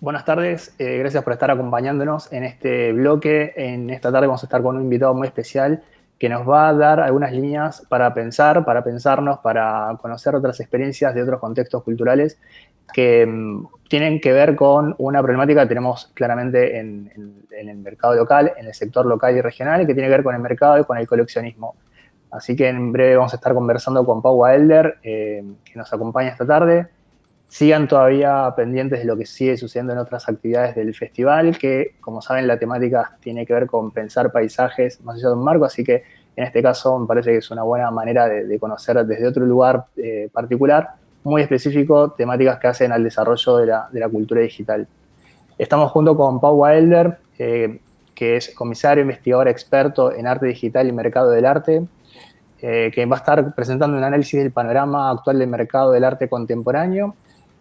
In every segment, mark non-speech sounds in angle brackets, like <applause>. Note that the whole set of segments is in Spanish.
Buenas tardes, eh, gracias por estar acompañándonos en este bloque. En esta tarde vamos a estar con un invitado muy especial que nos va a dar algunas líneas para pensar, para pensarnos, para conocer otras experiencias de otros contextos culturales que mm, tienen que ver con una problemática que tenemos claramente en, el mercado local, en el sector local y regional, que tiene que ver con el mercado y con el coleccionismo. Así que en breve vamos a estar conversando con Pau Elder, eh, que nos acompaña esta tarde. Sigan todavía pendientes de lo que sigue sucediendo en otras actividades del festival, que como saben la temática tiene que ver con pensar paisajes más allá de un marco, así que en este caso me parece que es una buena manera de, conocer desde otro lugar eh, particular, muy específico, temáticas que hacen al desarrollo de la, cultura digital. Estamos junto con Pau Wilder, eh, que es comisario, investigador experto en arte digital y mercado del arte, eh, que va a estar presentando un análisis del panorama actual del mercado del arte contemporáneo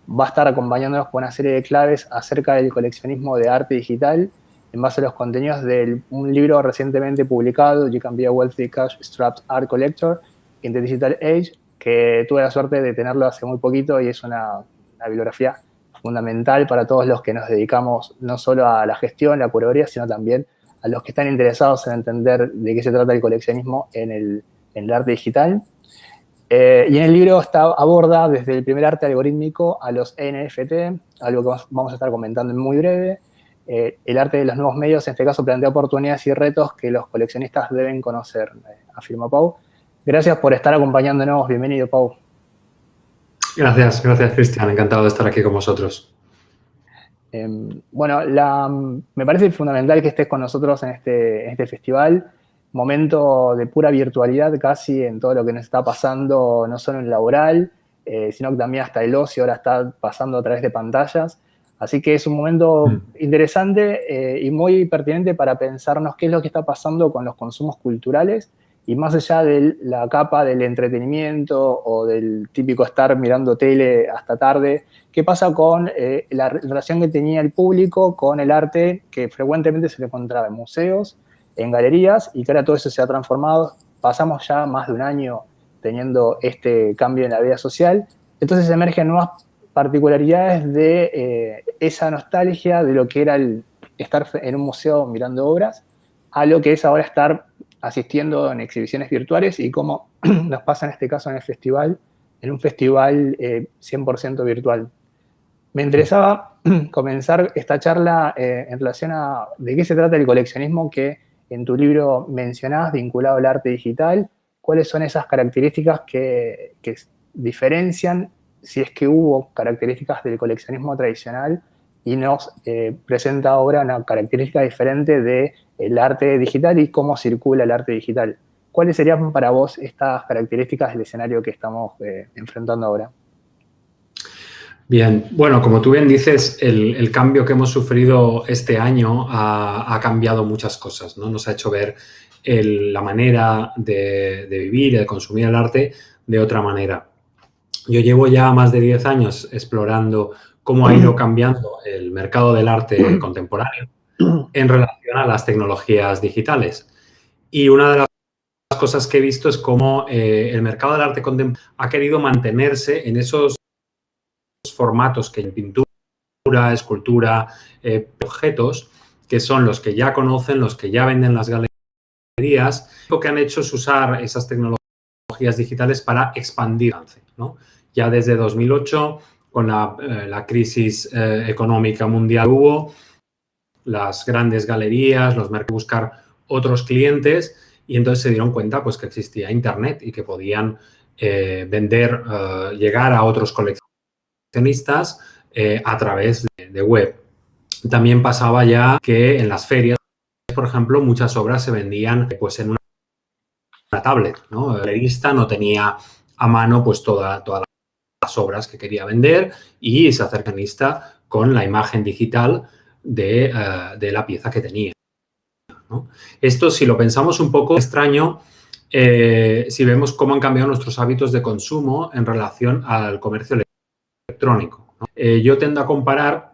va a estar acompañándonos con una serie de claves acerca del coleccionismo de arte digital en base a los contenidos de un libro recientemente publicado, You Can Be a Wealthy Cash Strapped Art Collector in the Digital Age, que tuve la suerte de tenerlo hace muy poquito y es una, bibliografía fundamental para todos los que nos dedicamos no solo a la gestión, la curaduría, sino también a los que están interesados en entender de qué se trata el coleccionismo en el, en el arte digital. Eh, y en el libro está, aborda desde el primer arte algorítmico a los NFT, algo que vamos a estar comentando en muy breve. Eh, el arte de los nuevos medios, en este caso, plantea oportunidades y retos que los coleccionistas deben conocer, eh, afirma Pau. Gracias por estar acompañándonos. Bienvenido, Pau. Gracias, gracias, Cristian. Encantado de estar aquí con vosotros. Em, bueno, me parece fundamental que estés con nosotros en este, en este festival momento de pura virtualidad casi en todo lo que nos está pasando, no solo en laboral, eh, sino que también hasta el ocio ahora está pasando a través de pantallas. Así que es un momento mm. interesante eh, y muy pertinente para pensarnos qué es lo que está pasando con los consumos culturales y más allá de la capa del entretenimiento o del típico estar mirando tele hasta tarde, qué pasa con eh, la relación que tenía el público con el arte que frecuentemente se le encontraba en museos, en galerías y que ahora todo eso se ha transformado. Pasamos ya más de un año teniendo este cambio en la vida social. Entonces emergen nuevas particularidades de eh, esa nostalgia de lo que era el estar en un museo mirando obras a lo que es ahora estar asistiendo en exhibiciones virtuales y cómo <clears throat> nos pasa en este caso en el festival, en un festival 100% eh, virtual. Me interesaba <clears throat> comenzar esta charla eh, en relación a de qué se trata el coleccionismo que en tu libro mencionás vinculado al arte digital, cuáles son esas características que, diferencian, si es que hubo características del coleccionismo tradicional y nos eh, presenta ahora una característica diferente del arte digital y cómo circula el arte digital. ¿Cuáles serían para vos estas características del escenario que estamos eh, enfrentando ahora? Bien, bueno, como tú bien dices, el, cambio que hemos sufrido este año ha, cambiado muchas cosas, ¿no? Nos ha hecho ver la manera de, vivir y de consumir el arte de otra manera. Yo llevo ya más de 10 años explorando cómo ha ido cambiando el mercado del arte contemporáneo en relación a las tecnologías digitales. Y una de las cosas que he visto es cómo eh, el mercado del arte contemporáneo ha querido mantenerse en esos formatos que en pintura, escultura, eh, objetos, que son los que ya conocen, los que ya venden las galerías, lo que han hecho es usar esas tecnologías digitales para expandir. ¿no? Ya desde 2008, con la, eh, crisis eh, económica mundial hubo, las grandes galerías, los mercados buscar otros clientes y entonces se dieron cuenta pues, que existía Internet y que podían vender, llegar a otros coleccionistas eh, a través de, web. También pasaba ya que en las ferias, por ejemplo, muchas obras se vendían pues, en una, tablet. El galerista no tenía a mano pues, todas las obras que quería vender y se acercanista con la imagen digital de, eh, la pieza que tenía. Esto, si lo pensamos un poco extraño, eh, si vemos cómo han cambiado nuestros hábitos de consumo en relación al comercio electrónico electrónico. Eh, yo tendo a comparar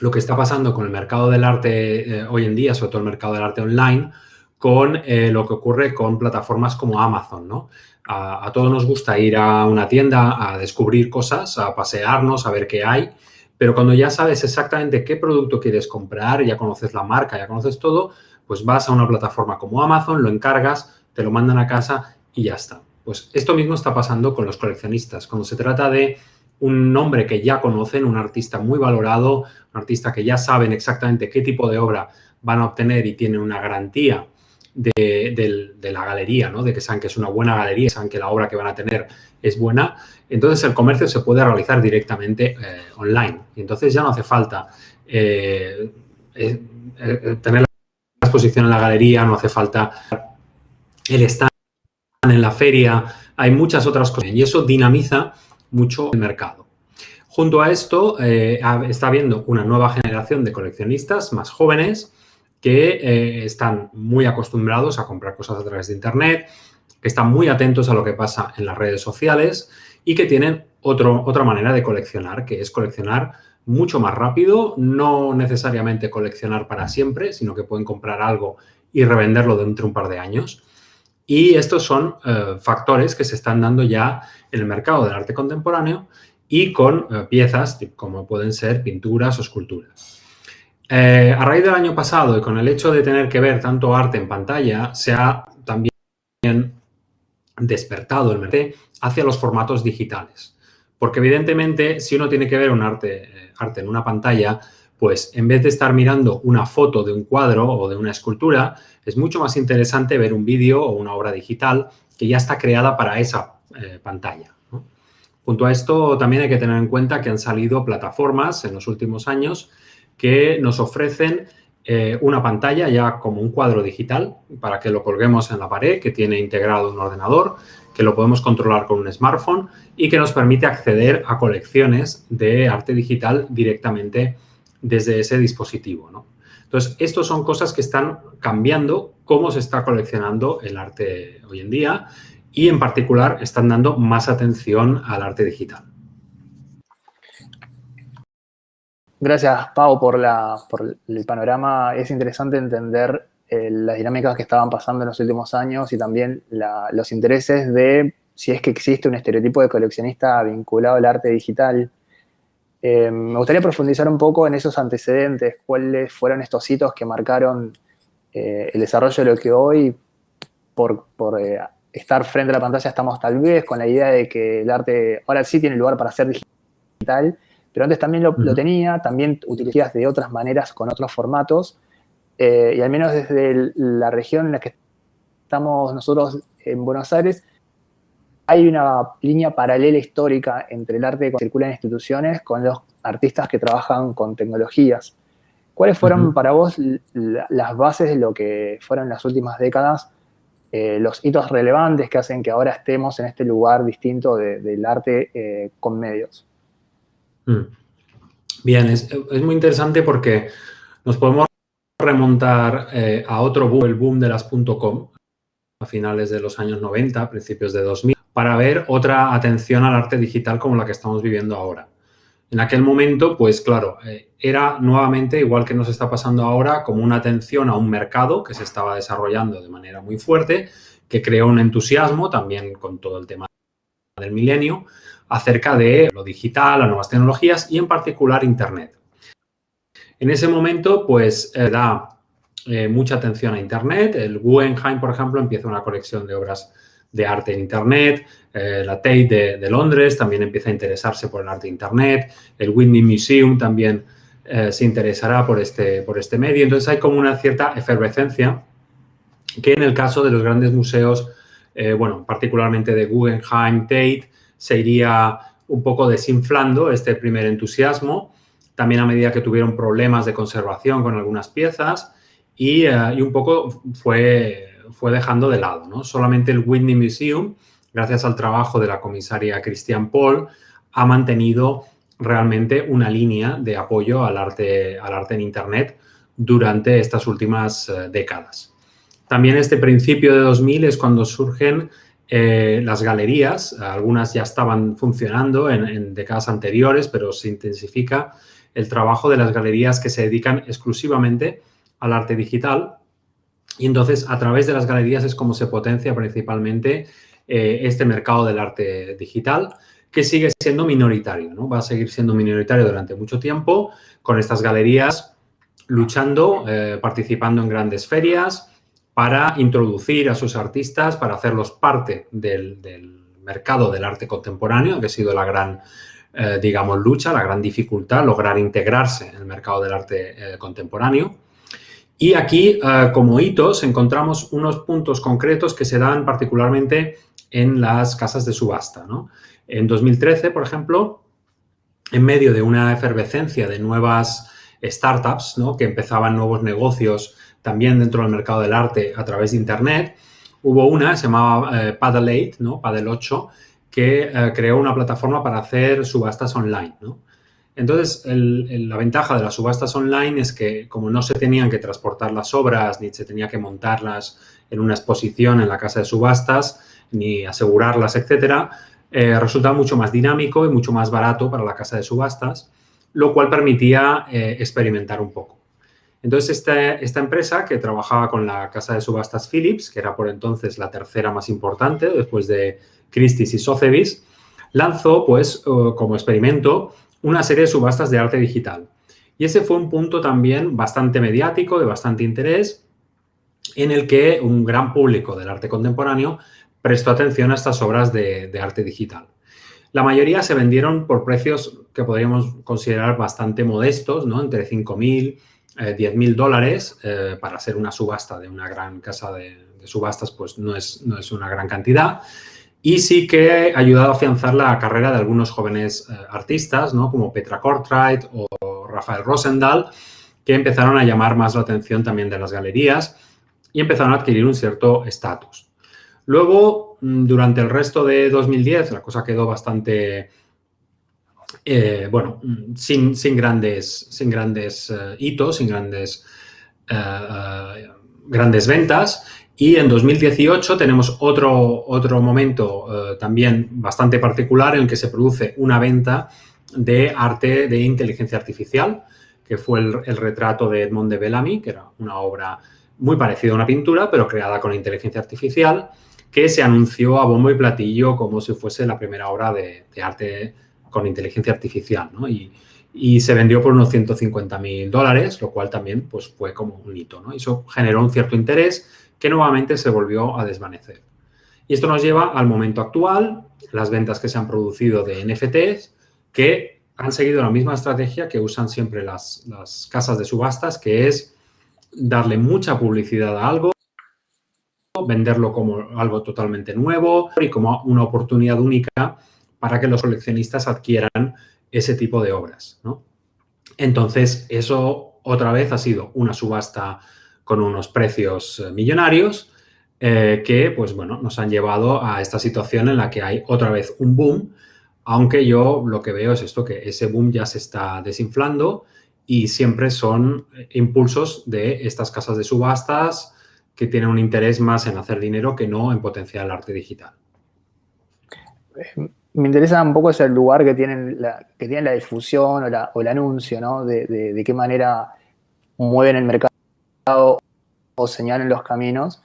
lo que está pasando con el mercado del arte eh, hoy en día, sobre todo el mercado del arte online, con eh, lo que ocurre con plataformas como Amazon, ¿no? A, todos nos gusta ir a una tienda a descubrir cosas, a pasearnos, a ver qué hay, pero cuando ya sabes exactamente qué producto quieres comprar, ya conoces la marca, ya conoces todo, pues vas a una plataforma como Amazon, lo encargas, te lo mandan a casa y ya está. Pues esto mismo está pasando con los coleccionistas. Cuando se trata de un nombre que ya conocen, un artista muy valorado, un artista que ya saben exactamente qué tipo de obra van a obtener y tienen una garantía de, la galería, ¿no? de que saben que es una buena galería, saben que la obra que van a tener es buena, entonces el comercio se puede realizar directamente eh, online. Y entonces ya no hace falta eh, eh, tener la exposición en la galería, no hace falta el stand en la feria, hay muchas otras cosas y eso dinamiza mucho el mercado. Junto a esto, eh, está habiendo una nueva generación de coleccionistas más jóvenes que eh, están muy acostumbrados a comprar cosas a través de Internet, que están muy atentos a lo que pasa en las redes sociales y que tienen otro, otra manera de coleccionar, que es coleccionar mucho más rápido, no necesariamente coleccionar para siempre, sino que pueden comprar algo y revenderlo dentro de un par de años. Y estos son eh, factores que se están dando ya en el mercado del arte contemporáneo y con eh, piezas como pueden ser pinturas o esculturas. Eh, a raíz del año pasado y con el hecho de tener que ver tanto arte en pantalla, se ha también despertado el mercado hacia los formatos digitales. Porque evidentemente, si uno tiene que ver un arte, arte en una pantalla, pues en vez de estar mirando una foto de un cuadro o de una escultura, es mucho más interesante ver un vídeo o una obra digital que ya está creada para esa eh, pantalla. Junto a esto, también hay que tener en cuenta que han salido plataformas en los últimos años que nos ofrecen eh, una pantalla ya como un cuadro digital para que lo colguemos en la pared, que tiene integrado un ordenador, que lo podemos controlar con un smartphone y que nos permite acceder a colecciones de arte digital directamente desde ese dispositivo. ¿no? Entonces, estas son cosas que están cambiando cómo se está coleccionando el arte hoy en día y, en particular, están dando más atención al arte digital. Gracias, Pau, por, el panorama. Es interesante entender eh, las dinámicas que estaban pasando en los últimos años y también los intereses de si es que existe un estereotipo de coleccionista vinculado al arte digital. Eh, me gustaría profundizar un poco en esos antecedentes, cuáles fueron estos hitos que marcaron eh, el desarrollo de lo que hoy, por, eh, estar frente a la pantalla, estamos tal vez con la idea de que el arte ahora sí tiene lugar para ser digital, pero antes también lo, lo tenía, también utilizas de otras maneras con otros formatos, y al menos desde la región en la que estamos nosotros en Buenos Aires, hay una línea paralela histórica entre el arte que circula en instituciones con los artistas que trabajan con tecnologías. ¿Cuáles fueron para vos las bases de lo que fueron las últimas décadas eh, los hitos relevantes que hacen que ahora estemos en este lugar distinto del arte eh, con medios? Mm. Bien, es, muy interesante porque nos podemos remontar eh, a otro boom, el boom de las .com, a finales de los años 90, principios de 2000, para ver otra atención al arte digital como la que estamos viviendo ahora. En aquel momento, pues claro, eh, era nuevamente, igual que nos está pasando ahora, como una atención a un mercado que se estaba desarrollando de manera muy fuerte, que creó un entusiasmo también con todo el tema del milenio acerca de lo digital, las nuevas tecnologías y en particular Internet. En ese momento, pues, eh, da eh, mucha atención a Internet. El Guggenheim, por ejemplo, empieza una colección de obras de arte en Internet, eh, la Tate de, Londres también empieza a interesarse por el arte de Internet, el Whitney Museum también eh, se interesará por este, por este medio. Entonces hay como una cierta efervescencia que en el caso de los grandes museos, eh, bueno, particularmente de Guggenheim, Tate, se iría un poco desinflando este primer entusiasmo, también a medida que tuvieron problemas de conservación con algunas piezas y, y un poco fue fue dejando de lado. ¿no? Solamente el Whitney Museum, gracias al trabajo de la comisaria Christian Paul, ha mantenido realmente una línea de apoyo al arte, al arte en Internet durante estas últimas eh, décadas. También este principio de 2000 es cuando surgen eh, las galerías, algunas ya estaban funcionando en, en, décadas anteriores, pero se intensifica el trabajo de las galerías que se dedican exclusivamente al arte digital y entonces, a través de las galerías es como se potencia principalmente eh, este mercado del arte digital, que sigue siendo minoritario, ¿no? Va a seguir siendo minoritario durante mucho tiempo con estas galerías luchando, eh, participando en grandes ferias para introducir a sus artistas, para hacerlos parte del, mercado del arte contemporáneo, que ha sido la gran, eh, digamos, lucha, la gran dificultad, lograr integrarse en el mercado del arte contemporáneo. Y aquí, como hitos, encontramos unos puntos concretos que se dan particularmente en las casas de subasta. En 2013, por ejemplo, en medio de una efervescencia de nuevas startups que empezaban nuevos negocios también dentro del mercado del arte a través de Internet, hubo una, se llamaba eh, Paddle 8, ¿no? Paddle 8, que eh, creó una plataforma para hacer subastas online. Entonces, la ventaja de las subastas online es que como no se tenían que transportar las obras ni se tenía que montarlas en una exposición en la casa de subastas, ni asegurarlas, etcétera, eh, resulta mucho más dinámico y mucho más barato para la casa de subastas, lo cual permitía eh, experimentar un poco. Entonces, este, esta empresa que trabajaba con la casa de subastas Philips, que era por entonces la tercera más importante después de Christie's y Sotheby's, lanzó, pues, como experimento, una serie de subastas de arte digital. Y ese fue un punto también bastante mediático, de bastante interés, en el que un gran público del arte contemporáneo prestó atención a estas obras de, arte digital. La mayoría se vendieron por precios que podríamos considerar bastante modestos, ¿no? entre 5.000 eh, 10.000 dólares eh, para hacer una subasta de una gran casa de, subastas, pues no es, no es, una gran cantidad. Y sí que ha ayudado a afianzar la carrera de algunos jóvenes eh, artistas, ¿no? como Petra Kortreit o Rafael Rosendahl, que empezaron a llamar más la atención también de las galerías y empezaron a adquirir un cierto estatus. Luego, mm, durante el resto de 2010, la cosa quedó bastante, eh, bueno, mm, sin, sin, grandes, sin grandes eh, hitos, sin grandes, grandes ventas. Y en 2018 tenemos otro, otro momento también bastante particular en el que se produce una venta de arte de inteligencia artificial, que fue el, el retrato de Edmond de Bellamy, que era una obra muy parecida a una pintura, pero creada con inteligencia artificial que se anunció a bombo y platillo como si fuese la primera obra de, arte con inteligencia artificial, ¿no? Y, se vendió por unos 150 mil dólares, lo cual también pues, fue como un hito, ¿no? Eso generó un cierto interés que nuevamente se volvió a desvanecer. Y esto nos lleva al momento actual, las ventas que se han producido de NFTs, que han seguido la misma estrategia que usan siempre las, las casas de subastas, que es darle mucha publicidad a algo, venderlo como algo totalmente nuevo y como una oportunidad única para que los coleccionistas adquieran ese tipo de obras. Entonces, eso otra vez ha sido una subasta con unos precios eh, millonarios eh, que, pues bueno, nos han llevado a esta situación en la que hay otra vez un boom, aunque yo lo que veo es esto, que ese boom ya se está desinflando y siempre son impulsos de estas casas de subastas, que tiene un interés más en hacer dinero que no en potenciar el arte digital. Me interesa un poco ese lugar que tienen la, que tienen la difusión o, el anuncio, ¿no? De, qué manera mueven el mercado o señalan los caminos.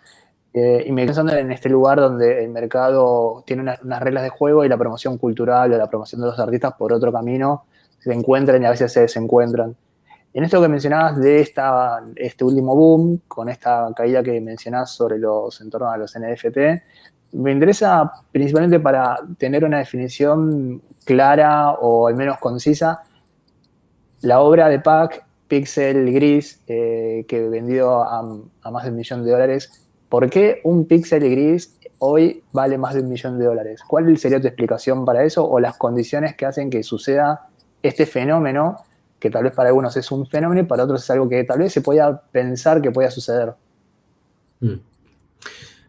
Eh, y me pensando en este lugar donde el mercado tiene unas, reglas de juego y la promoción cultural o la promoción de los artistas por otro camino se encuentran y a veces se desencuentran. En esto que mencionabas de esta, este último boom, con esta caída que mencionás sobre los entornos a los NFT, me interesa principalmente para tener una definición clara o al menos concisa, la obra de Pac, Pixel Gris, eh, que vendió a, más de un millón de dólares. ¿Por qué un Pixel Gris hoy vale más de un millón de dólares? ¿Cuál sería tu explicación para eso o las condiciones que hacen que suceda este fenómeno que tal vez para algunos es un fenómeno y para otros es algo que tal vez se pueda pensar que pueda suceder. Mm.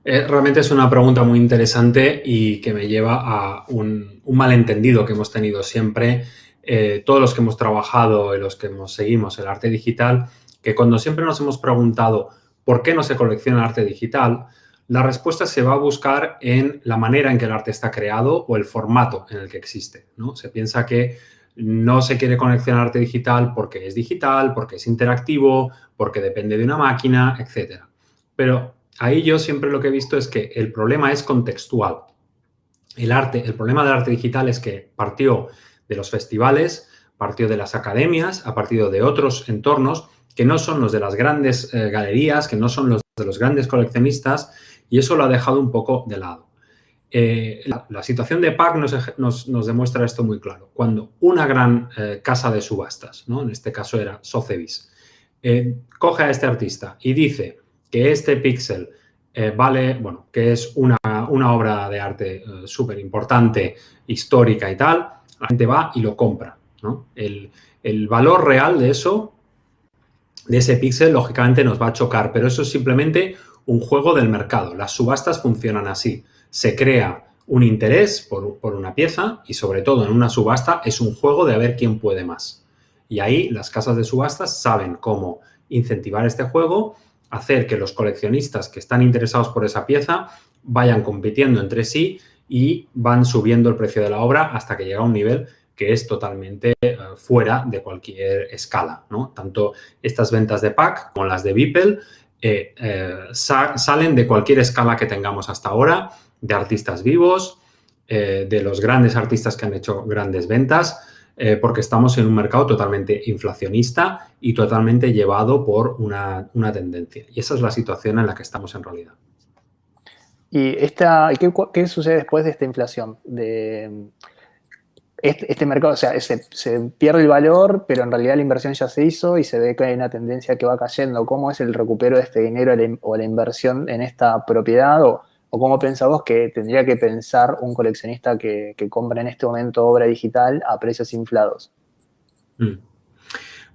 Eh, realmente es una pregunta muy interesante y que me lleva a un, malentendido que hemos tenido siempre eh, todos los que hemos trabajado y los que nos seguimos el arte digital, que cuando siempre nos hemos preguntado por qué no se colecciona arte digital, la respuesta se va a buscar en la manera en que el arte está creado o el formato en el que existe. ¿no? Se piensa que no se quiere coleccionar arte digital porque es digital, porque es interactivo, porque depende de una máquina, etc. Pero ahí yo siempre lo que he visto es que el problema es contextual. el arte, el problema del arte digital es que partió de los festivales, partió de las academias, ha partido de otros entornos que no son los de las grandes eh, galerías, que no son los de los grandes coleccionistas, y eso lo ha dejado un poco de lado. Eh, la, situación de PAC nos, demuestra esto muy claro. Cuando una gran eh, casa de subastas, ¿no? en este caso era Sotheby's, coge a este artista y dice que este píxel vale, bueno, que es una, obra de arte súper importante, histórica y tal, la gente va y lo compra. El, valor real de eso de ese píxel, lógicamente nos va a chocar, pero eso es simplemente un juego del mercado. Las subastas funcionan así. Se crea un interés por, una pieza y sobre todo en una subasta es un juego de a ver quién puede más. Y ahí las casas de subastas saben cómo incentivar este juego, hacer que los coleccionistas que están interesados por esa pieza vayan compitiendo entre sí y van subiendo el precio de la obra hasta que llega a un nivel que es totalmente eh, fuera de cualquier escala. ¿no? Tanto estas ventas de pack como las de Beeple eh, eh, salen de cualquier escala que tengamos hasta ahora, de artistas vivos, de los grandes artistas que han hecho grandes ventas, porque estamos en un mercado totalmente inflacionista y totalmente llevado por una, tendencia. Y esa es la situación en la que estamos en realidad. ¿Y esta, qué, sucede después de esta inflación? De, este, este, mercado, o sea, se, pierde el valor, pero en realidad la inversión ya se hizo y se ve que hay una tendencia que va cayendo. ¿Cómo es el recupero de este dinero o la inversión en esta propiedad? ¿O, cómo pensás vos que tendría que pensar un coleccionista que, compra en este momento obra digital a precios inflados? Mm.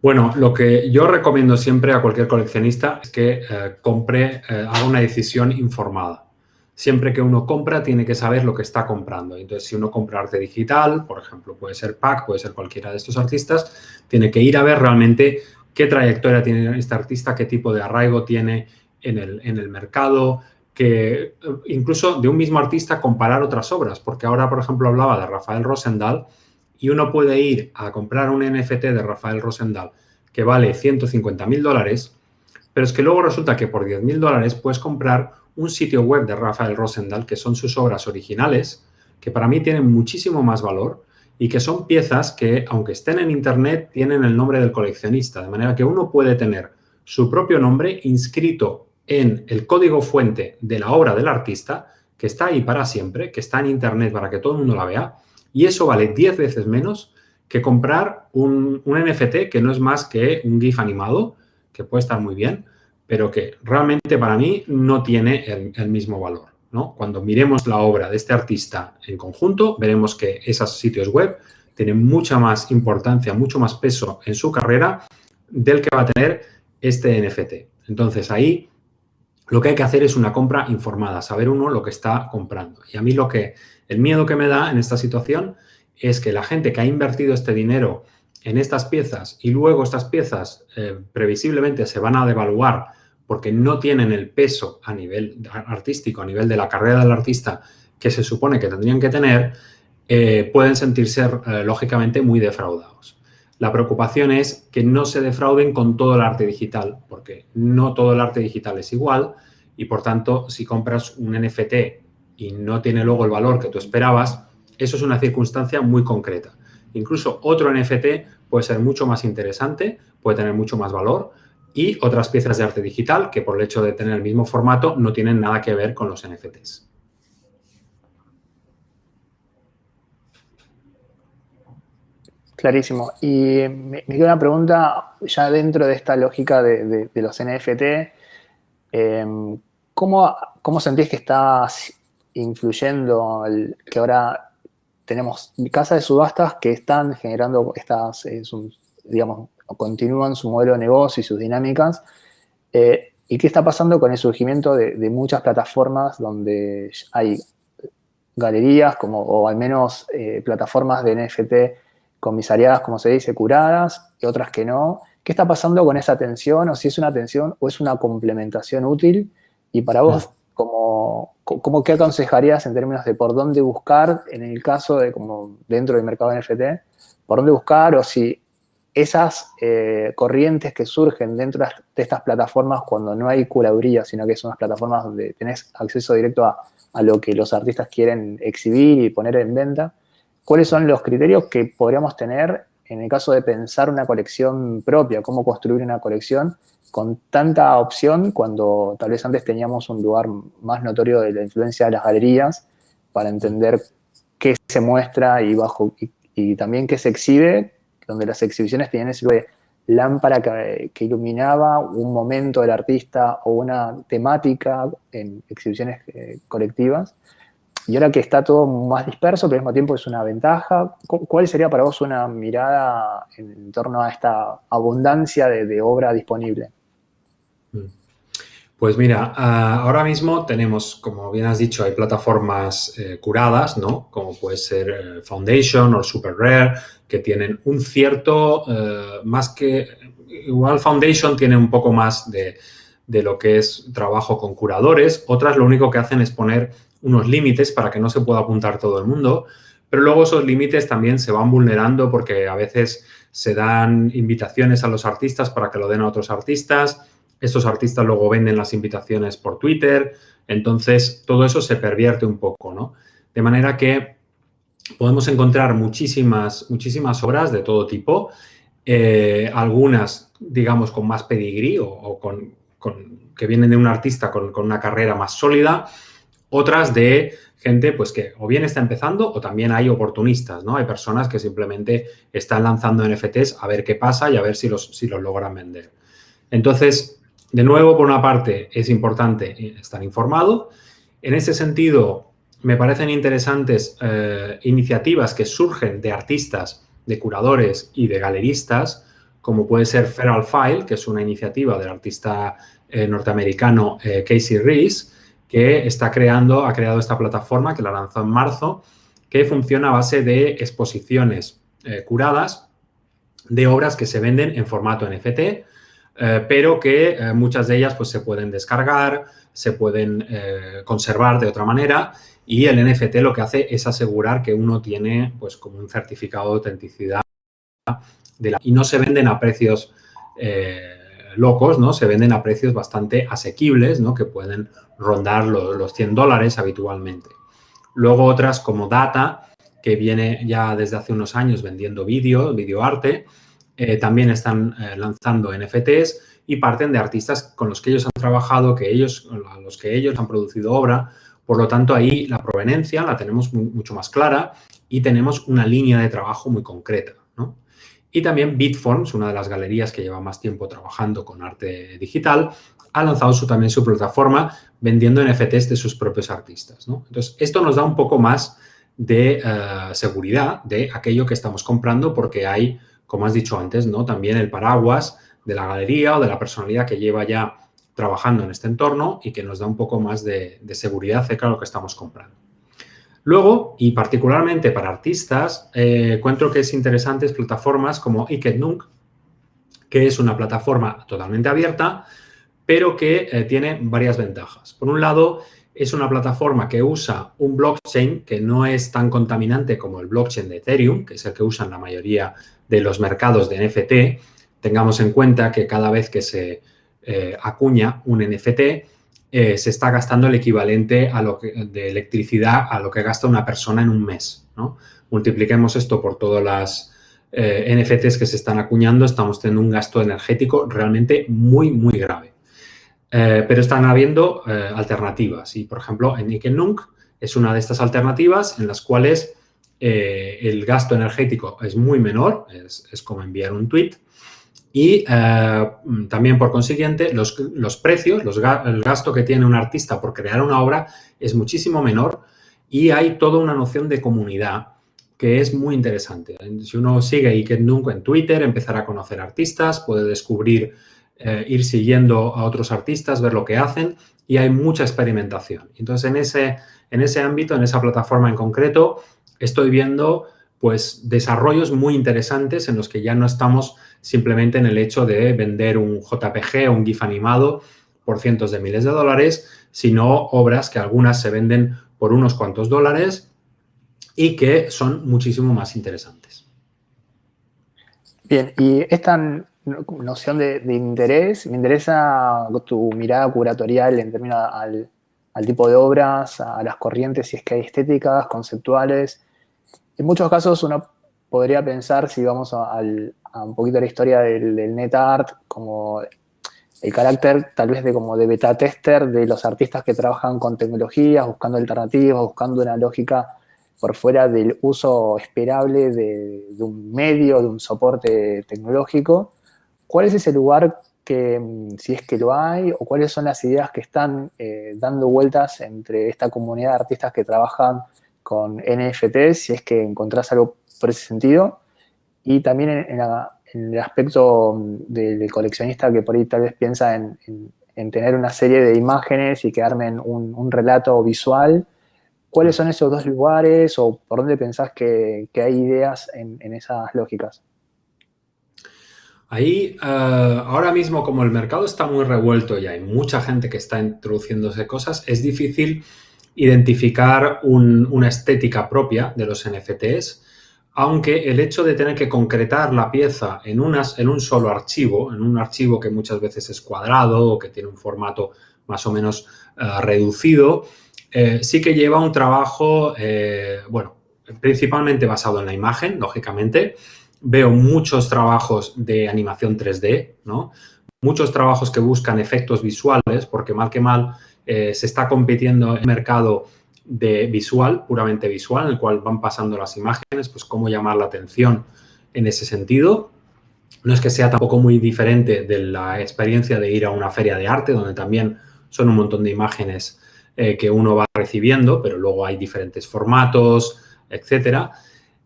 Bueno, lo que yo recomiendo siempre a cualquier coleccionista es que eh, compre, eh, haga una decisión informada siempre que uno compra tiene que saber lo que está comprando. Entonces, si uno compra arte digital, por ejemplo, puede ser PAC, puede ser cualquiera de estos artistas, tiene que ir a ver realmente qué trayectoria tiene este artista, qué tipo de arraigo tiene en el, en el mercado, que incluso de un mismo artista comparar otras obras, porque ahora, por ejemplo, hablaba de Rafael Rosendal y uno puede ir a comprar un NFT de Rafael Rosendal que vale 150 mil dólares, pero es que luego resulta que por 10 mil dólares puedes comprar un sitio web de Rafael Rosendal, que son sus obras originales, que para mí tienen muchísimo más valor y que son piezas que, aunque estén en Internet, tienen el nombre del coleccionista, de manera que uno puede tener su propio nombre inscrito en el código fuente de la obra del artista, que está ahí para siempre, que está en Internet para que todo el mundo la vea, y eso vale 10 veces menos que comprar un, un NFT que no es más que un GIF animado, que puede estar muy bien, pero que realmente para mí no tiene el, mismo valor. ¿no? Cuando miremos la obra de este artista en conjunto, veremos que esos sitios web tienen mucha más importancia, mucho más peso en su carrera del que va a tener este NFT. Entonces, ahí lo que hay que hacer es una compra informada, saber uno lo que está comprando. Y a mí lo que, el miedo que me da en esta situación es que la gente que ha invertido este dinero en estas piezas y luego estas piezas eh, previsiblemente se van a devaluar porque no tienen el peso a nivel artístico, a nivel de la carrera del artista que se supone que tendrían que tener, eh, pueden sentirse eh, lógicamente muy defraudados. La preocupación es que no se defrauden con todo el arte digital, porque no todo el arte digital es igual y por tanto si compras un NFT y no tiene luego el valor que tú esperabas, eso es una circunstancia muy concreta. Incluso otro NFT puede ser mucho más interesante, puede tener mucho más valor, y otras piezas de arte digital que por el hecho de tener el mismo formato no tienen nada que ver con los NFTs. Clarísimo. Y me, queda una pregunta ya dentro de esta lógica de, los NFT. Em, ¿cómo, ¿cómo, sentís que está influyendo que ahora tenemos casas de subastas que están generando estas, eh, digamos, continúan su modelo de negocio y sus dinámicas. Eh, ¿Y qué está pasando con el surgimiento de, muchas plataformas donde hay galerías, como, o al menos eh, plataformas de NFT comisariadas, como se dice, curadas, y otras que no? ¿Qué está pasando con esa atención? O si es una atención o es una complementación útil. Y para vos, como, como, ¿qué aconsejarías en términos de por dónde buscar, en el caso de como dentro del mercado NFT, por dónde buscar o si esas eh, corrientes que surgen dentro de estas plataformas cuando no hay curaduría, sino que son las plataformas donde tenés acceso directo a, a, lo que los artistas quieren exhibir y poner en venta, ¿cuáles son los criterios que podríamos tener en el caso de pensar una colección propia, cómo construir una colección con tanta opción cuando tal vez antes teníamos un lugar más notorio de la influencia de las galerías para entender qué se muestra y, bajo, y, también qué se exhibe, donde las exhibiciones tenían ese lámpara que, que, iluminaba un momento del artista o una temática en exhibiciones eh, colectivas. Y ahora que está todo más disperso, pero al mismo tiempo es una ventaja, ¿cuál sería para vos una mirada en torno a esta abundancia de obra disponible? Pues mira, ah, ahora mismo tenemos, como bien has dicho, hay plataformas eh, curadas, ¿no? Como puede ser eh, Foundation o Super Rare, que tienen un cierto, eh, más que, igual Foundation tiene un poco más de, de, lo que es trabajo con curadores, otras lo único que hacen es poner unos límites para que no se pueda apuntar todo el mundo, pero luego esos límites también se van vulnerando porque a veces se dan invitaciones a los artistas para que lo den a otros artistas, estos artistas luego venden las invitaciones por Twitter, entonces todo eso se pervierte un poco, ¿no? De manera que podemos encontrar muchísimas, muchísimas obras de todo tipo, eh, algunas, digamos, con más pedigrí o, con, que vienen de un artista con, una carrera más sólida, otras de gente pues que o bien está empezando o también hay oportunistas, ¿no? Hay personas que simplemente están lanzando NFTs a ver qué pasa y a ver si los, si los logran vender. Entonces, de nuevo, por una parte, es importante estar informado. En ese sentido, me parecen interesantes eh, iniciativas que surgen de artistas, de curadores y de galeristas, como puede ser Feral File, que es una iniciativa del artista eh, norteamericano eh, Casey Reese, que está creando, ha creado esta plataforma que la lanzó en marzo, que funciona a base de exposiciones curadas de obras que se venden en formato NFT eh, pero que eh, muchas de ellas pues, se pueden descargar, se pueden eh, conservar de otra manera y el NFT lo que hace es asegurar que uno tiene pues, como un certificado de autenticidad y no se venden a precios locos, ¿no? Se venden a precios bastante asequibles, ¿no? Que pueden rondar los, los 100 dólares habitualmente. Luego otras como Data, que viene ya desde hace unos años vendiendo vídeo, videoarte, eh, también están eh, lanzando NFTs y parten de artistas con los que ellos han trabajado, que ellos, a los que ellos han producido obra. Por lo tanto, ahí la proveniencia la tenemos mucho más clara y tenemos una línea de trabajo muy concreta. Y también Bitforms, una de las galerías que lleva más tiempo trabajando con arte digital, ha lanzado su, también su plataforma vendiendo NFTs de sus propios artistas. Entonces, esto nos da un poco más de eh, seguridad de aquello que estamos comprando porque hay como has dicho antes, ¿no? También el paraguas de la galería o de la personalidad que lleva ya trabajando en este entorno y que nos da un poco más de, seguridad acerca de lo que estamos comprando. Luego, y particularmente para artistas, eh, encuentro que es interesantes plataformas como Iketnunk, que es una plataforma totalmente abierta, pero que eh, tiene varias ventajas. Por un lado, es una plataforma que usa un blockchain que no es tan contaminante como el blockchain de Ethereum, que es el que usan la mayoría de los mercados de NFT, tengamos en cuenta que cada vez que se eh, acuña un NFT, eh, se está gastando el equivalente a lo que, de electricidad a lo que gasta una persona en un mes. Multipliquemos esto por todas las eh, NFTs que se están acuñando, estamos teniendo un gasto energético realmente muy, muy grave. Pero están habiendo alternativas y, por ejemplo, en Ikenunk es una de estas alternativas en las cuales eh, el gasto energético es muy menor, es, como enviar un tweet. Y eh, también, por consiguiente, los, precios, el gasto que tiene un artista por crear una obra es muchísimo menor y hay toda una noción de comunidad que es muy interesante. Si uno sigue Iket Nunca en Twitter, empezará a conocer artistas, puede descubrir, eh, ir siguiendo a otros artistas, ver lo que hacen y hay mucha experimentación. Entonces, en ese, en ese ámbito, en esa plataforma en concreto, estoy viendo pues desarrollos muy interesantes en los que ya no estamos simplemente en el hecho de vender un JPG o un GIF animado por cientos de miles de dólares, sino obras que algunas se venden por unos cuantos dólares y que son muchísimo más interesantes. Bien, y esta noción de, interés, me interesa tu mirada curatorial en términos al, tipo de obras, a las corrientes, si es que hay estéticas, conceptuales. En muchos casos uno podría pensar, si vamos a, un poquito la historia del, del net art, como el carácter tal vez de como de beta tester de los artistas que trabajan con tecnologías, buscando alternativas, buscando una lógica por fuera del uso esperable de, un medio, de un soporte tecnológico, ¿cuál es ese lugar que, mm, si es que lo hay, o cuáles son las ideas que están eh, dando vueltas entre esta comunidad de artistas que trabajan con NFT, si es que encontrás algo por ese sentido, y también en, el aspecto mm, del, coleccionista que por ahí tal vez piensa en, tener una serie de imágenes y que armen un un, visual ¿Cuáles son esos dos lugares o por dónde pensás que, hay ideas en, esas lógicas? Ahí, eh, ahora mismo, como el mercado está muy revuelto y hay mucha gente que está introduciéndose cosas, es difícil identificar una estética propia de los NFTs, aunque el hecho de tener que concretar la pieza en, unas, en un solo archivo, en un archivo que muchas veces es cuadrado o que tiene un formato más o menos eh, reducido, eh, sí que lleva un trabajo, bueno, principalmente basado en la imagen, lógicamente. Veo muchos trabajos de animación 3D, ¿no? Muchos trabajos que buscan efectos visuales, porque mal que mal eh, se está compitiendo en el mercado de visual, puramente visual, en el cual van pasando las imágenes, pues cómo llamar la atención en ese sentido. No es que sea tampoco muy diferente de la experiencia de ir a una feria de arte, donde también son un montón de imágenes eh, que uno va recibiendo, pero luego hay diferentes formatos, etcétera.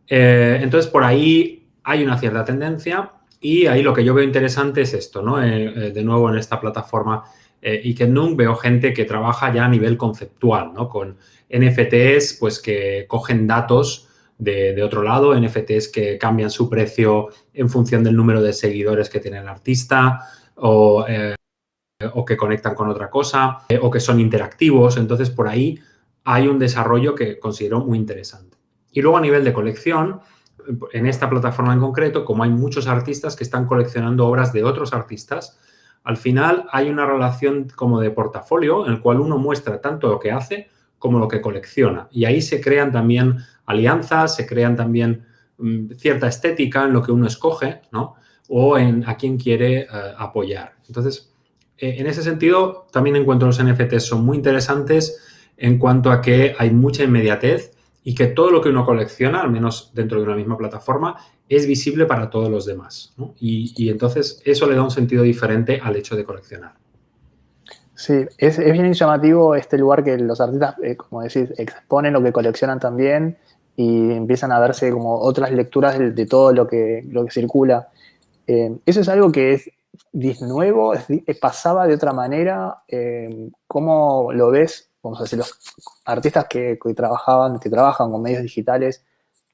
Eh, entonces, por ahí hay una cierta tendencia y ahí lo que yo veo interesante es esto, ¿no? Eh, de nuevo, en esta plataforma Ikenung veo gente que trabaja ya a nivel conceptual, ¿no? Con NFTs, pues que cogen datos de, otro lado, NFTs que cambian su precio en función del número de seguidores que tiene el artista o o que conectan con otra cosa, eh, o que son interactivos. Entonces, por ahí hay un desarrollo que considero muy interesante. Y luego a nivel de colección, en esta plataforma en concreto, como hay muchos artistas que están coleccionando obras de otros artistas, al final hay una relación como de portafolio en el cual uno muestra tanto lo que hace como lo que colecciona. Y ahí se crean también alianzas, se crean también mm, cierta estética en lo que uno escoge, ¿no? O en a quién quiere eh, apoyar. Entonces, eh, en ese sentido, también encuentro los NFTs son muy interesantes en cuanto a que hay mucha inmediatez y que todo lo que uno colecciona, al menos dentro de una misma plataforma, es visible para todos los demás. Y, entonces eso le da un sentido diferente al hecho de coleccionar. Sí, es, bien llamativo este lugar que los artistas, eh, como decís, exponen lo que coleccionan también y empiezan a verse como otras lecturas de, todo lo que, lo que circula. Eh, eso es algo que es nuevo, pasaba de otra manera, eh, ¿cómo lo ves? Vamos a decir, los artistas que, trabajaban, que trabajan con medios digitales,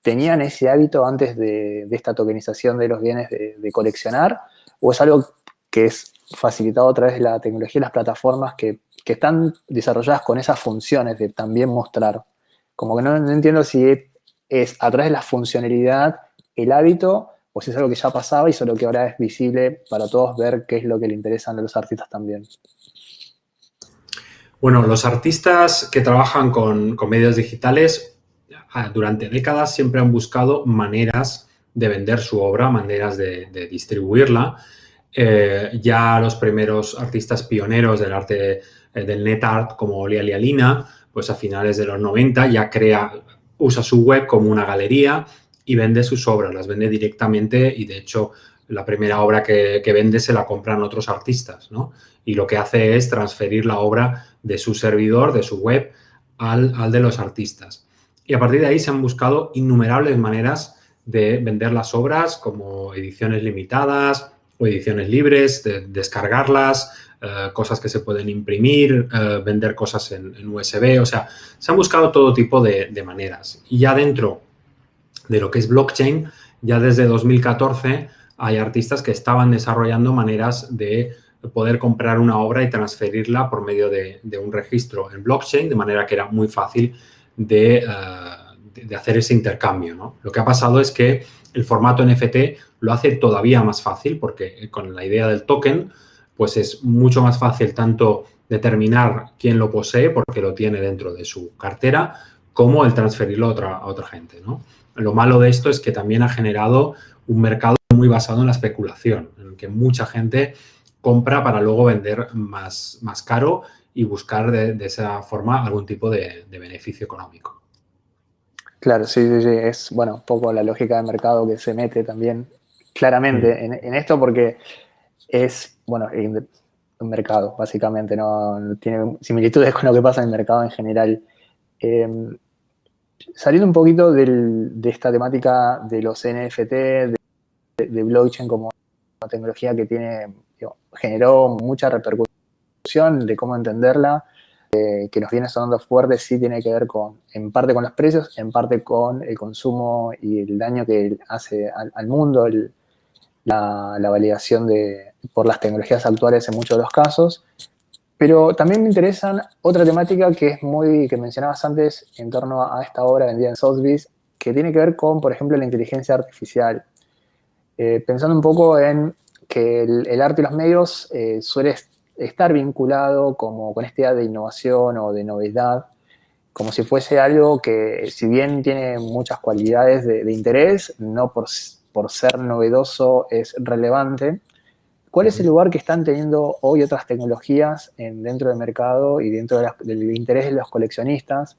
¿tenían ese hábito antes de, esta tokenización de los bienes de, coleccionar? ¿O es algo que es facilitado a través de la tecnología y las plataformas que, están desarrolladas con esas funciones de también mostrar? Como que no, entiendo si es a través de la funcionalidad el hábito o si es algo que ya pasaba y solo que ahora es visible para todos ver qué es lo que le interesan a los artistas también. Bueno, los artistas que trabajan con, medios digitales ah, durante décadas siempre han buscado maneras de vender su obra, maneras de, distribuirla. Eh, ya los primeros artistas pioneros del arte eh, del net art como Olia Lialina, pues a finales de los 90 ya crea, usa su web como una galería y vende sus obras, las vende directamente y de hecho la primera obra que, vende se la compran otros artistas, ¿no? Y lo que hace es transferir la obra de su servidor, de su web, al, de los artistas. Y a partir de ahí se han buscado innumerables maneras de vender las obras como ediciones limitadas o ediciones libres, de descargarlas, eh, cosas que se pueden imprimir, eh, vender cosas en, USB, o sea, se han buscado todo tipo de, de maneras. Y ya dentro de lo que es blockchain, ya desde 2014 hay artistas que estaban desarrollando maneras de poder comprar una obra y transferirla por medio de, un registro en blockchain, de manera que era muy fácil de, eh, hacer ese intercambio. Lo que ha pasado es que el formato NFT lo hace todavía más fácil porque con la idea del token, pues es mucho más fácil tanto determinar quién lo posee porque lo tiene dentro de su cartera, como el transferirlo a otra, a otra gente. ¿no? Lo malo de esto es que también ha generado un mercado muy basado en la especulación, en que mucha gente compra para luego vender más, más caro y buscar de, esa forma algún tipo de, beneficio económico. Claro, sí, sí, sí, es, bueno, un poco la lógica de mercado que se mete también claramente mm. en, esto porque es, bueno, un mercado, básicamente, no, tiene similitudes con lo que pasa en el mercado en general. Em, saliendo un poquito de esta temática de los NFT, de, blockchain como una tecnología que tiene, generó mucha repercusión de cómo entenderla, eh, que nos viene sonando fuerte, sí tiene que ver con, en parte con los precios, en parte con el consumo y el daño que hace al, mundo, la, validación de, por las tecnologías actuales en muchos de los casos. Pero también me interesan otra temática que es muy, que mencionabas antes en torno a esta obra vendida en Sotheby's, que tiene que ver con, por ejemplo, la inteligencia artificial. Eh, pensando un poco en que el, arte y los medios eh, suele estar vinculado como con esta idea de innovación o de novedad, como si fuese algo que, si bien tiene muchas cualidades de, interés, no por, por ser novedoso es relevante, ¿Cuál es el lugar que están teniendo hoy otras tecnologías en, dentro del mercado y dentro del interés de los coleccionistas,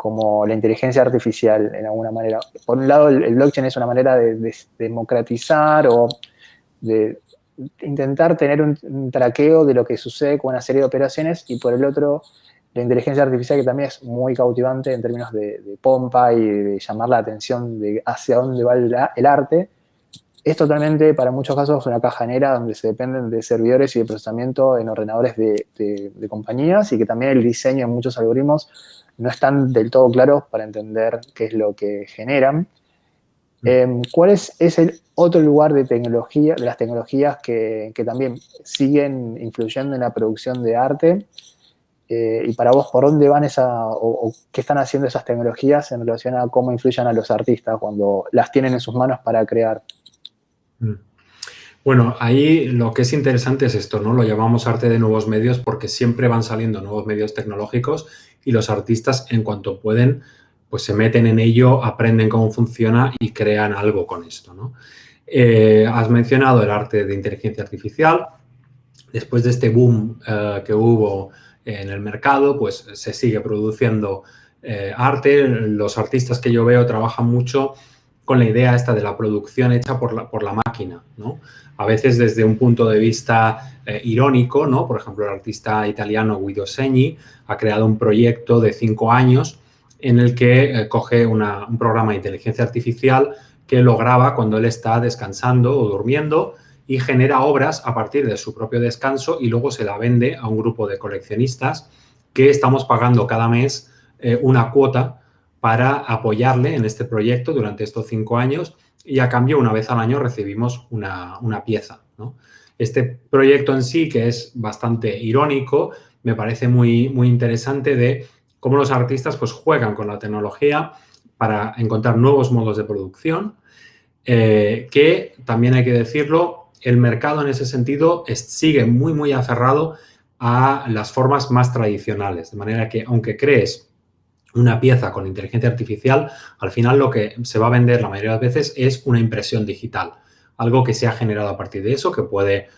como la inteligencia artificial, en alguna manera? Por un lado, el, blockchain es una manera de, democratizar o de intentar tener un, traqueo de lo que sucede con una serie de operaciones y por el otro, la inteligencia artificial que también es muy cautivante en términos de, pompa y de llamar la atención de hacia dónde va el arte, es totalmente, para muchos casos, una caja negra donde se dependen de servidores y de procesamiento en ordenadores de, compañías y que también el diseño de muchos algoritmos no están del todo claros para entender qué es lo que generan. Mm. Em, ¿Cuál es, el otro lugar de tecnología, de las tecnologías que, también siguen influyendo en la producción de arte? Eh, y para vos, ¿por dónde van esa, o, qué están haciendo esas tecnologías en relación a cómo influyen a los artistas cuando las tienen en sus manos para crear? Mm. Bueno, ahí lo que es interesante es esto, ¿no? Lo llamamos arte de nuevos medios porque siempre van saliendo nuevos medios tecnológicos y los artistas en cuanto pueden, pues se meten en ello, aprenden cómo funciona y crean algo con esto, ¿no? Eh, has mencionado el arte de inteligencia artificial. Después de este boom eh, que hubo en el mercado, pues se sigue produciendo eh, arte. Los artistas que yo veo trabajan mucho con la idea esta de la producción hecha por la, por la máquina, ¿no? A veces desde un punto de vista eh, irónico, ¿no? Por ejemplo, el artista italiano Guido Segni ha creado un proyecto de cinco años en el que eh, coge un programa de inteligencia artificial que lo graba cuando él está descansando o durmiendo y genera obras a partir de su propio descanso y luego se la vende a un grupo de coleccionistas que estamos pagando cada mes eh, una cuota para apoyarle en este proyecto durante estos cinco años y a cambio una vez al año recibimos una, pieza. Este proyecto en sí, que es bastante irónico, me parece muy, muy interesante de cómo los artistas pues, juegan con la tecnología para encontrar nuevos modos de producción, eh, que también hay que decirlo, el mercado en ese sentido sigue muy, muy aferrado a las formas más tradicionales, de manera que aunque crees una pieza con inteligencia artificial, al final lo que se va a vender la mayoría de las veces es una impresión digital. Algo que se ha generado a partir de eso, que puede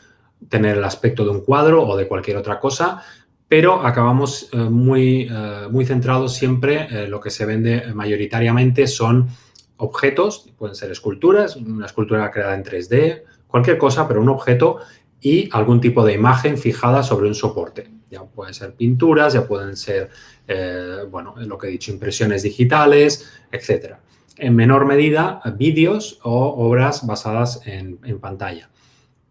tener el aspecto de un cuadro o de cualquier otra cosa, pero acabamos eh, muy, eh, muy centrados siempre, eh, lo que se vende mayoritariamente son objetos, pueden ser esculturas, una escultura creada en 3D, cualquier cosa, pero un objeto y algún tipo de imagen fijada sobre un soporte. Ya pueden ser pinturas, ya pueden ser, eh, bueno, lo que he dicho, impresiones digitales, etcétera. En menor medida, vídeos o obras basadas en, pantalla.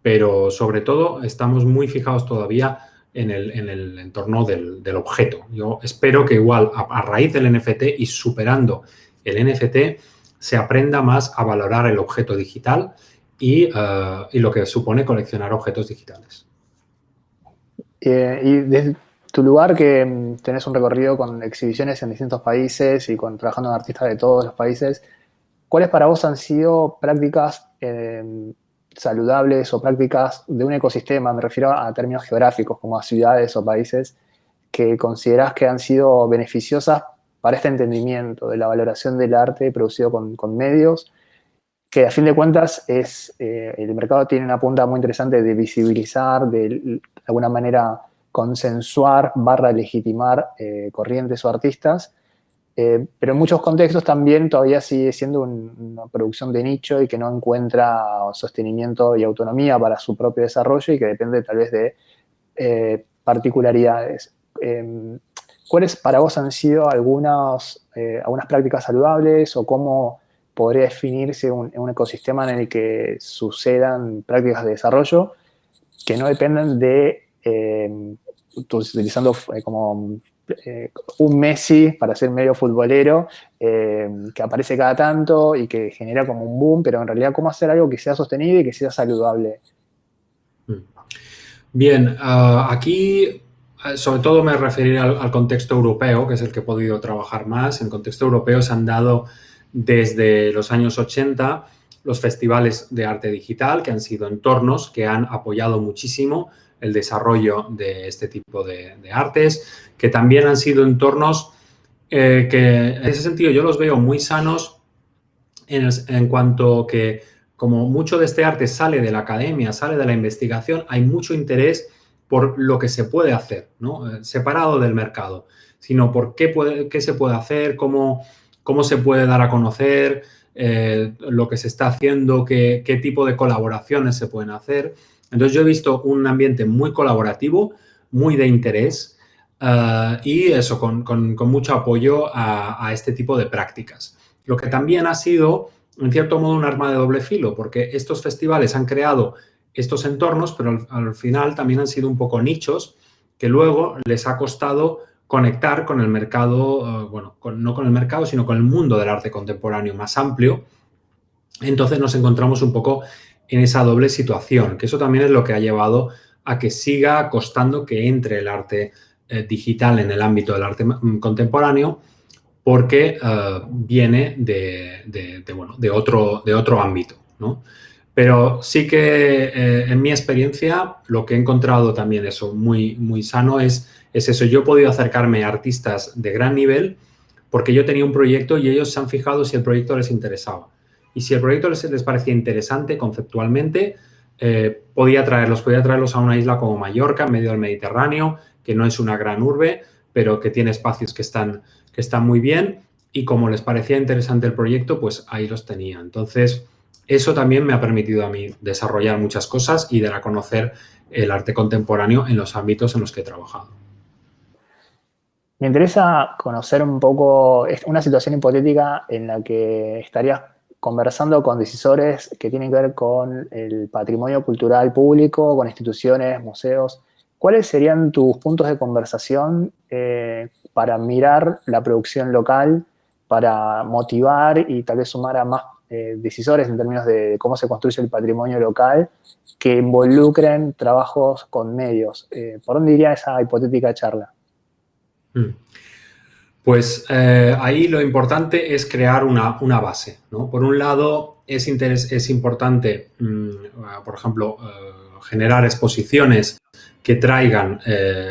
Pero sobre todo, estamos muy fijados todavía en el, entorno del, objeto. Yo espero que igual, a, raíz del NFT y superando el NFT, se aprenda más a valorar el objeto digital y, eh, y lo que supone coleccionar objetos digitales. Eh, y desde tu lugar que mm, tenés un recorrido con exhibiciones en distintos países y con, trabajando con artistas de todos los países, ¿cuáles para vos han sido prácticas saludables o prácticas de un ecosistema? Me refiero a términos geográficos, como a ciudades o países que considerás que han sido beneficiosas para este entendimiento de la valoración del arte producido con, medios, que a fin de cuentas es, eh, el mercado tiene una punta muy interesante de visibilizar, de alguna manera consensuar barra legitimar eh, corrientes o artistas, eh, pero en muchos contextos también todavía sigue siendo una producción de nicho y que no encuentra sostenimiento y autonomía para su propio desarrollo y que depende tal vez de particularidades. Em, ¿Cuáles para vos han sido algunas, eh, algunas prácticas saludables o cómo podría definirse un, ecosistema en el que sucedan prácticas de desarrollo que no dependan de, em, utilizando eh, como eh, un Messi para ser medio futbolero, em, que aparece cada tanto y que genera como un boom, pero en realidad cómo hacer algo que sea sostenible y que sea saludable. Bien, ah, aquí eh, sobre todo me referiré al, contexto europeo, que es el que he podido trabajar más. En contexto europeo se han dado desde los años 80 los festivales de arte digital, que han sido entornos que han apoyado muchísimo el desarrollo de este tipo de, artes, que también han sido entornos eh, que en ese sentido yo los veo muy sanos en, en cuanto que como mucho de este arte sale de la academia, sale de la investigación, hay mucho interés por lo que se puede hacer, ¿no? Eh, separado del mercado, sino por qué, puede, qué se puede hacer, cómo, cómo se puede dar a conocer eh, lo que se está haciendo, qué, qué, tipo de colaboraciones se pueden hacer. Entonces, yo he visto un ambiente muy colaborativo, muy de interés eh, y eso, con, con, mucho apoyo a este tipo de prácticas. Lo que también ha sido, en cierto modo, un arma de doble filo, porque estos festivales han creado estos entornos, pero al, final también han sido un poco nichos que luego les ha costado conectar con el mercado, eh, bueno, no con el mercado, sino con el mundo del arte contemporáneo más amplio. Entonces nos encontramos un poco en esa doble situación, que eso también es lo que ha llevado a que siga costando que entre el arte eh, digital en el ámbito del arte mm, contemporáneo, porque eh, viene de, bueno, de, otro, de otro ámbito, ¿no? Pero sí que en mi experiencia lo que he encontrado también eso muy, muy sano es, es eso. Yo he podido acercarme a artistas de gran nivel porque yo tenía un proyecto y ellos se han fijado si el proyecto les interesaba. Y si el proyecto les, parecía interesante conceptualmente, eh, podía traerlos, podía traerlos a una isla como Mallorca, en medio del Mediterráneo, que no es una gran urbe, pero que tiene espacios que están muy bien. Y como les parecía interesante el proyecto, pues ahí los tenía. Entonces, eso también me ha permitido a mí desarrollar muchas cosas y dar a conocer el arte contemporáneo en los ámbitos en los que he trabajado. Me interesa conocer un poco una situación hipotética en la que estarías conversando con decisores que tienen que ver con el patrimonio cultural público, con instituciones, museos. ¿Cuáles serían tus puntos de conversación eh, para mirar la producción local, para motivar y tal vez sumar a más eh, decisores en términos de cómo se construye el patrimonio local que involucren trabajos con medios. Eh, ¿Por dónde iría esa hipotética charla? Hmm. Pues eh, ahí lo importante es crear una, base. Por un lado, es, es importante, mm, por ejemplo, generar exposiciones que traigan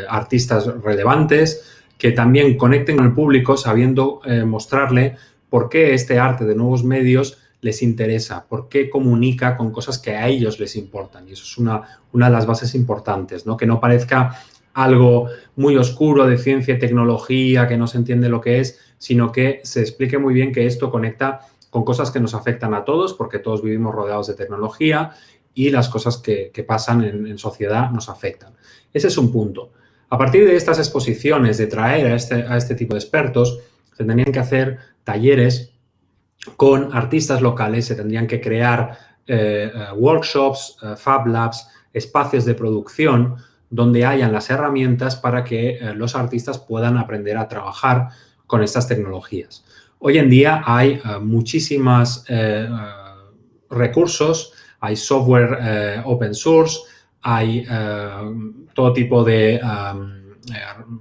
artistas relevantes, que también conecten con el público sabiendo mostrarle por qué este arte de nuevos medios les interesa, por qué comunica con cosas que a ellos les importan. Y eso es una, una de las bases importantes, ¿no? Que no parezca algo muy oscuro de ciencia y tecnología, que no se entiende lo que es, sino que se explique muy bien que esto conecta con cosas que nos afectan a todos, porque todos vivimos rodeados de tecnología y las cosas que, pasan en, sociedad nos afectan. Ese es un punto. A partir de estas exposiciones, de traer a este, a este tipo de expertos, se tendrían que hacer talleres con artistas locales, se tendrían que crear eh, eh, workshops, eh, Fab Labs, espacios de producción donde hayan las herramientas para que los artistas puedan aprender a trabajar con estas tecnologías. Hoy en día hay muchísimos recursos, hay software open source, hay todo tipo de eh,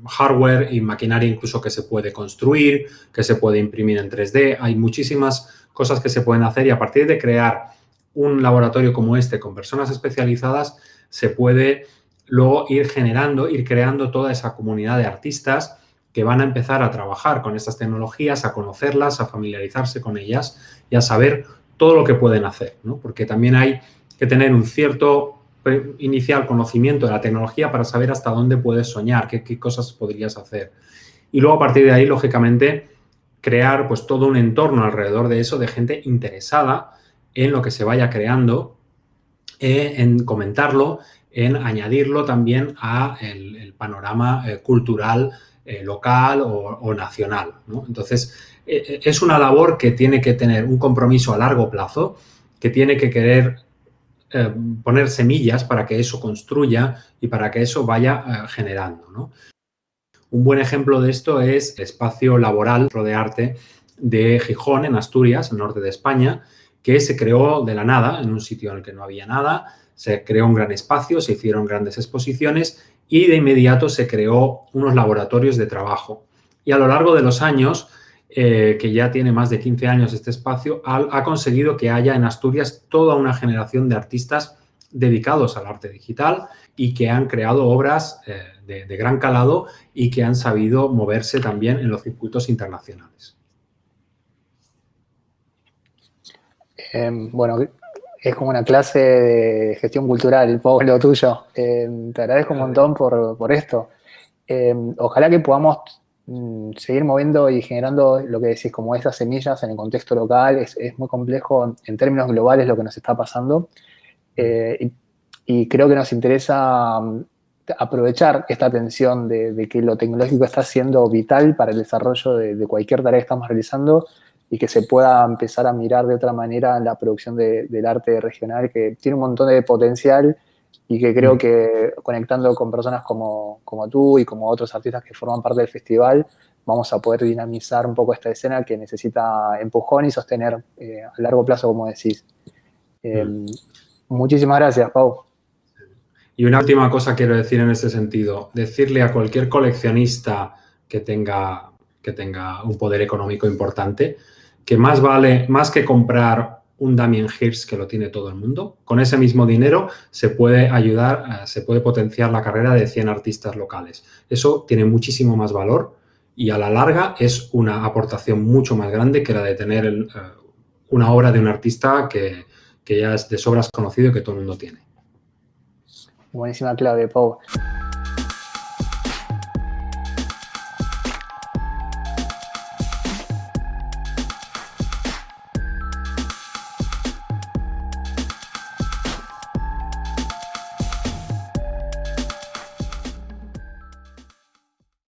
hardware y maquinaria incluso que se puede construir, que se puede imprimir en 3D. Hay muchísimas cosas que se pueden hacer y a partir de crear un laboratorio como este con personas especializadas se puede luego ir generando, ir creando toda esa comunidad de artistas que van a empezar a trabajar con estas tecnologías, a conocerlas, a familiarizarse con ellas y a saber todo lo que pueden hacer, ¿no? Porque también hay que tener un cierto inicial conocimiento de la tecnología para saber hasta dónde puedes soñar, qué, qué, cosas podrías hacer. Y luego a partir de ahí, lógicamente, crear pues todo un entorno alrededor de eso de gente interesada en lo que se vaya creando, eh, en comentarlo, en añadirlo también a el, panorama eh, cultural eh, local o, nacional. Entonces, es una labor que tiene que tener un compromiso a largo plazo, que tiene que querer poner semillas para que eso construya y para que eso vaya generando. Un buen ejemplo de esto es el espacio laboral de arte de Gijón, en Asturias, el norte de España, que se creó de la nada, en un sitio en el que no había nada, se creó un gran espacio, se hicieron grandes exposiciones y de inmediato se creó unos laboratorios de trabajo. Y a lo largo de los años, eh, que ya tiene más de 15 años este espacio, ha, conseguido que haya en Asturias toda una generación de artistas dedicados al arte digital y que han creado obras eh, de, gran calado y que han sabido moverse también en los circuitos internacionales. Em, bueno, es como una clase de gestión cultural, lo tuyo. Em, te agradezco un montón por, esto. Em, ojalá que podamos mm, seguir moviendo y generando lo que decís, como esas semillas en el contexto local. Es, muy complejo en términos globales lo que nos está pasando. Eh, y, creo que nos interesa mm, aprovechar esta tensión de, que lo tecnológico está siendo vital para el desarrollo de, de cualquier tarea que estamos realizando y que se pueda empezar a mirar de otra manera la producción del arte regional, que tiene un montón de potencial y que creo que conectando con personas como, como tú y como otros artistas que forman parte del festival, vamos a poder dinamizar un poco esta escena que necesita empujón y sostener eh, a largo plazo, como decís. Eh. Muchísimas gracias, Pau. Y una última cosa quiero decir en ese sentido, decirle a cualquier coleccionista que tenga, que tenga un poder económico importante, que más vale, más que comprar un Damien Hirst que lo tiene todo el mundo, con ese mismo dinero se puede ayudar, eh, se puede potenciar la carrera de 100 artistas locales. Eso tiene muchísimo más valor y a la larga es una aportación mucho más grande que la de tener eh, una obra de un artista que, ya es de sobras conocido y que todo el mundo tiene. Buenísima clave, Pau.